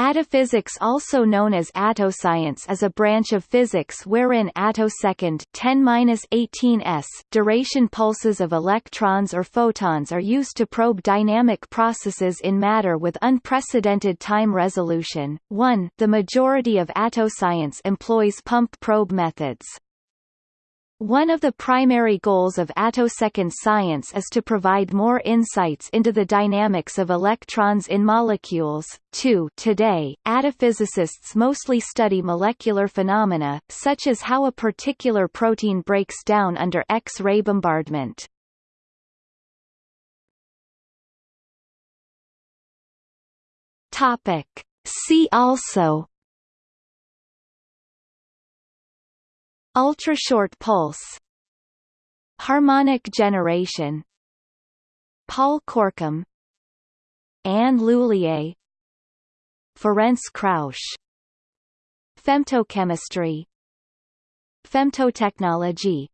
Attophysics also known as attoscience is a branch of physics wherein attosecond 10-18s duration pulses of electrons or photons are used to probe dynamic processes in matter with unprecedented time resolution. 1. The majority of attoscience employs pump probe methods. One of the primary goals of attosecond science is to provide more insights into the dynamics of electrons in molecules. 2. Today, attophysicists mostly study molecular phenomena, such as how a particular protein breaks down under X-ray bombardment. Topic. See also Ultrashort pulse. Harmonic generation. Paul Corkum Anne Lhuillier Ferenc Krausz Femtochemistry. Femtotechnology